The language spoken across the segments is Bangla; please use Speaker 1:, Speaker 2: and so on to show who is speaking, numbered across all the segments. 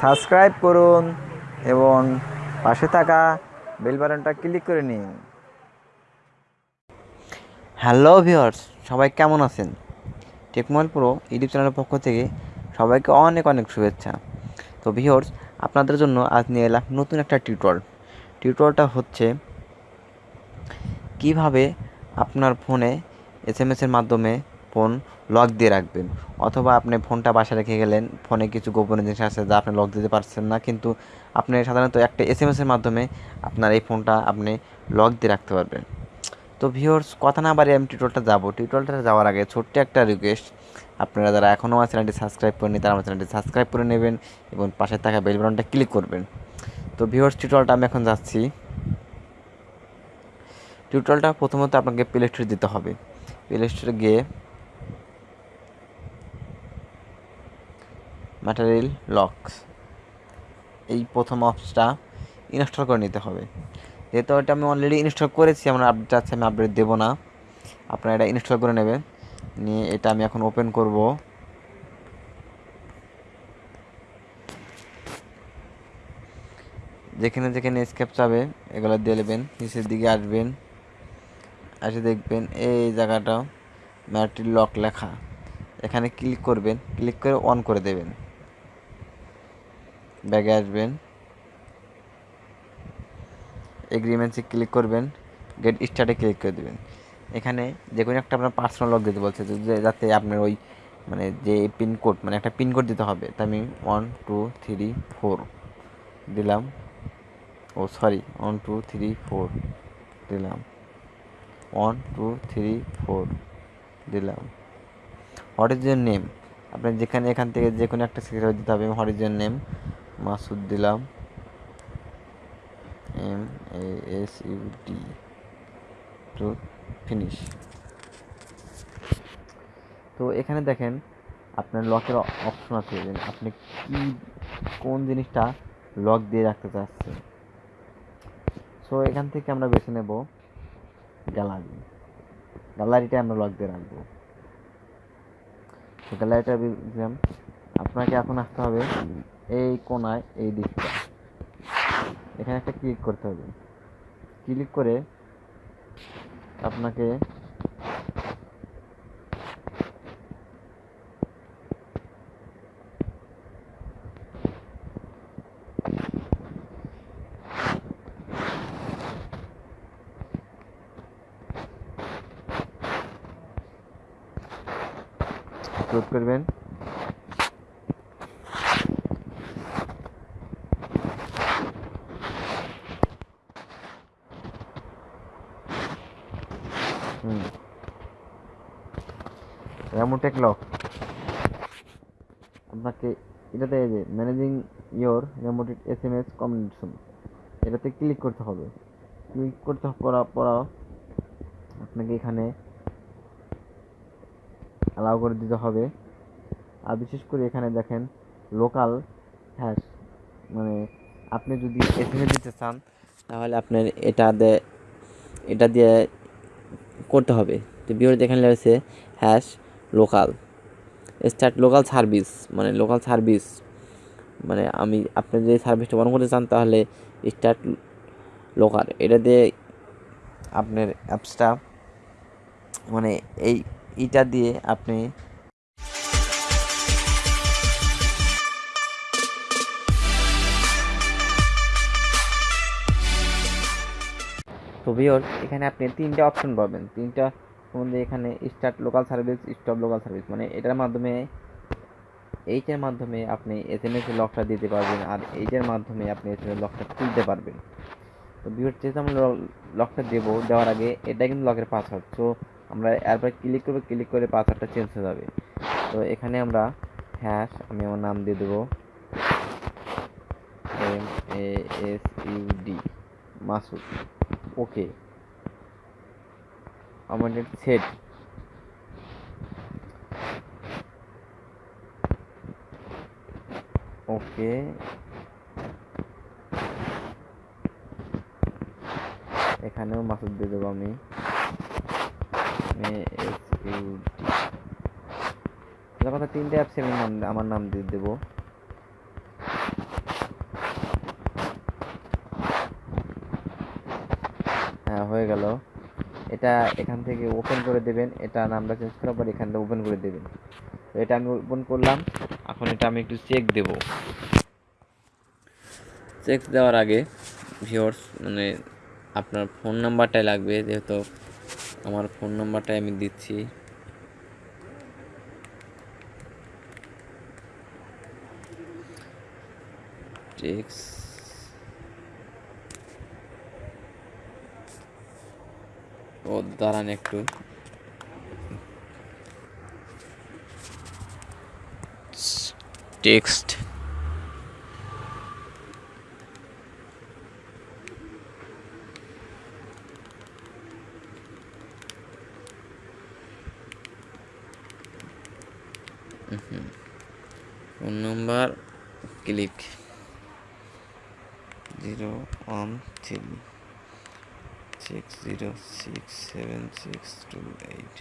Speaker 1: সাবস্ক্রাইব করুন এবং পাশে থাকা বেল বাটনটা ক্লিক করে নিন। হ্যালো ভিউয়ার্স, সবাই কেমন আছেন? টেকমল প্রো ইউটিউব চ্যানেলের পক্ষ থেকে সবাইকে অনেক অনেক শুভেচ্ছা। তো ভিউয়ার্স, আপনাদের জন্য আজ নিয়ে এলাম নতুন একটা টিউটর টিউটরটা হচ্ছে কীভাবে আপনার ফোনে এস এসের মাধ্যমে ফোন লক দিয়ে রাখবেন। অথবা আপনি ফোনটা বাসায় রেখে গেলেন, ফোনে কিছু গোপনীয় জিনিস আছে যা আপনি লক দিতে পারছেন না, কিন্তু আপনি সাধারণত একটা এস এম এসের মাধ্যমে আপনার এই ফোনটা আপনি লক দিয়ে রাখতে পারবেন। তো ভিওর্স কথা না বাড়ি আমি টিউটোরিয়ালটা যাব। টিউটোরিয়ালটা যাওয়ার আগে ছোট্ট একটা রিকোয়েস্ট আপনারা যারা এখনও আমার চ্যানেলটি সাবস্ক্রাইব করেনি তারা আমার চ্যানেলটি সাবস্ক্রাইব করে নেবেন এবং পাশে থাকা বেল বাটনটা ক্লিক করবেন। তো ভিওর্স টিউটোরিয়ালটা আমি এখন যাচ্ছি। টিউটোরিয়ালটা প্রথমত আপনাকে প্লে স্টোরে দিতে হবে। প্লে স্টোরে গিয়ে ম্যাটেরিয়াল লকস এই প্রথম অপসটা ইনস্টল করে নিতে হবে। যেহেতু এটা আমি অলরেডি ইনস্টল করেছি, আমার আপডেট আছে, আমি আপডেট দেবো না। আপনারা এটা ইনস্টল করে নেবেন। নিয়ে এটা আমি এখন ওপেন করব। যেখানে যেখানে স্কেপ চাবে, এগুলো দিয়ে নেবেন। নিচের দিকে আসবেন। এসে দেখবেন এই জায়গাটা ম্যাট্রিল লক লেখা। এখানে ক্লিক করবেন। ক্লিক করে অন করে দেবেন। ব্যাগে আসবেন। এগ্রিমেন্টসে ক্লিক করবেন। গেট স্টার্টে ক্লিক করে দেবেন। এখানে যে কোনো একটা আপনার পার্সোনাল লক দিতে বলছে যাতে আপনার ওই মানে যে পিনকোড মানে একটা পিনকোড দিতে হবে। তা আমি ওয়ান টু থ্রি ফোর দিলাম। ও sorry one two three four দিলাম। ওয়ান টু থ্রি ফোর দিলাম। হোয়াট ইজ ইয়ার নেম আপনার যেখানে এখান থেকে যে কোনো একটা সিগনেচার দিতে হবে what is your name Masud দিলাম। M A S U D. To finish তো এখানে দেখেন, আপনার লকের অপশন আছে আপনি কি, কোন জিনিসটা লক দিয়ে রাখতে চাচ্ছেন। সো এখান থেকে আমরা বেছে নেব গ্যালারি গ্যালারিটা আমরা লক দিয়ে রাখব। তো গ্যালারিটা আপনাকে এখন আসতে হবে এই কোনায় এই দিকটা। এখানে একটা ক্লিক করতে হবে। ক্লিক করে আপনাকে করবেন। হুম। র্যামোটেক লক আপনাকে এটাতে এই যে managing your remote S M S communication এটাতে ক্লিক করতে হবে। ক্লিক করতে পড়া পড়া আপনাকে এখানে অ্যালাউ করে দিতে হবে। আর বিশেষ করে এখানে দেখেন লোকাল হ্যাশ মানে আপনি যদি এস এম এস দিতে চান, তাহলে আপনার এটা দিয়ে এটা দিয়ে করতে হবে। তো বিওর এখানে রয়েছে hash local start local service মানে লোকাল সার্ভিস মানে আমি আপনি যদি সার্ভিসটা অন করতে চান তাহলে স্টার্ট লোকাল এটা দিয়ে আপনার অ্যাপসটা মানে এই, এটা দিয়ে আপনি তো ভিওর এখানে আপনি তিনটা অপশন পাবেন। তিনটা মধ্যে এখানে start local service stop local service মানে এটার মাধ্যমে, এইটার মাধ্যমে আপনি এস এম এস লকটা দিতে পারবেন আর এইটার মাধ্যমে আপনি এস এম এস লকটা তুলতে পারবেন। তো ভিওর যেহেতু আমরা লকটা দেবো, দেওয়ার আগে এটা কিন্তু লকের পাসওয়ার্ড তো আমরা এরপরে ক্লিক করব ক্লিক করে পাসওয়ার্ডটা চেঞ্জ হয়ে যাবে। তো এখানে আমরা হ্যাশ আমি আমার নাম দিয়ে দেবো M A S U D Masud. Okay. আমাদের সেট। ওকে। এখানেও মাসুদ দিয়ে দেবো আমি। কথা তিনটে অ্যাপসে আমি নাম, আমার নাম দিয়ে দেবো। এটা এখান থেকে ওপেন করে দেবেন। এটা নামটা চেঞ্জ করার পর এখান থেকে ওপেন করে দেবেন। তো এটা আমি ওপেন করলাম। এখন এটা আমি একটু চেক দেব। চেক দেওয়ার আগে ভিওর্স মানে আপনার ফোন নাম্বারটাই লাগবে। যেহেতু আমার ফোন নাম্বারটাই আমি দিচ্ছি। টেক্স ও দাঁড়ান একটু। Text. Phone number click. Zero one three. Six zero six seven six two eight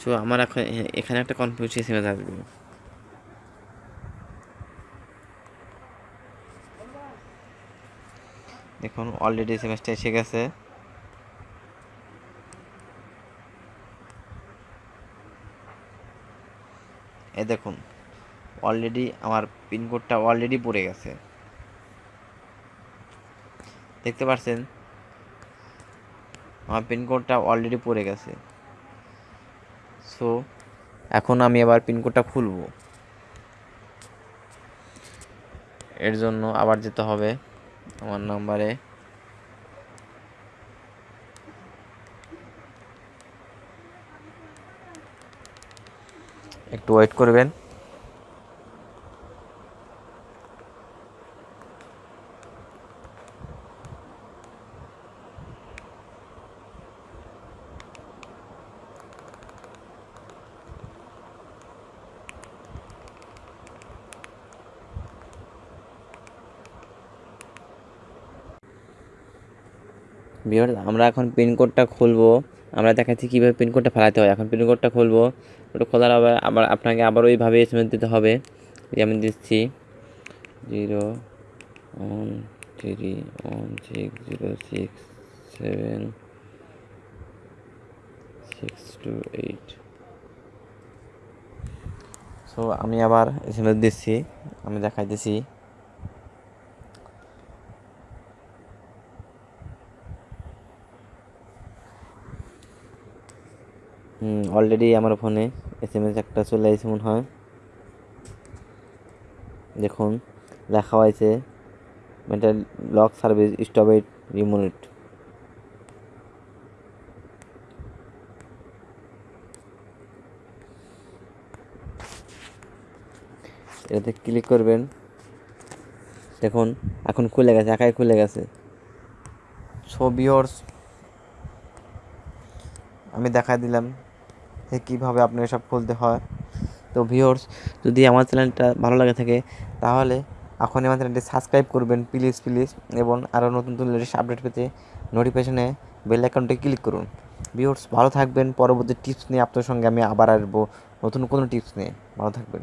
Speaker 1: তো আমার এখন এখানে একটা কনফিউজ এসএমএস আসবে দেখুন অলরেডি এসএমএসটা এসে গেছে। এ দেখুন অলরেডি আমার পিনকোডটা অলরেডি পড়ে গেছে। দেখতে পাচ্ছেন আমার পিনকোডটা অলরেডি পড়ে গেছে। সো এখন আমি আবার পিনকোডটা খুলব। এর জন্য আবার যেতে হবে আমার নাম্বারে একটু ওয়েট করবেন। বিহার, আমরা এখন পিনকোডটা খুলবো। আমরা দেখাচ্ছি কীভাবে পিনকোডটা ফেলাতে হয়। এখন পিনকোডটা খুলবো। ওটা খোলার আবার আবার আপনাকে আবার ওইভাবে এসএমএস দিতে হবে। যে আমি দিচ্ছি। Zero one three one six zero six seven six two eight. So আমি আবার এসএমএস দিচ্ছি। আমি দেখাইতেছি। অলরেডি আমার ফোনে এস এম এস একটা চলে আসছে মনে হয়। দেখুন লেখা হয়েছে mental lock service stopped remote এটাতে ক্লিক করবেন। দেখুন, এখন খুলে গেছে একাই খুলে গেছে। ছবি আমি দেখা দিলাম। কীভাবে আপনার এসব খুলতে হয়। তো ভিওর্স যদি আমার চ্যানেলটা ভালো লাগে থাকে, তাহলে এখন আমার চ্যানেলটি সাবস্ক্রাইব করবেন প্লিজ প্লিজ এবং আরও নতুন নতুন লেটেস্ট আপডেট পেতে নোটিফিকেশনে বেল অ্যাকাউন্টে ক্লিক করুন। ভিওর্স ভালো থাকবেন, পরবর্তী টিপস নিয়ে আপনার সঙ্গে আমি আবার আসব। নতুন কোনো টিপস নিয়ে। ভালো থাকবেন।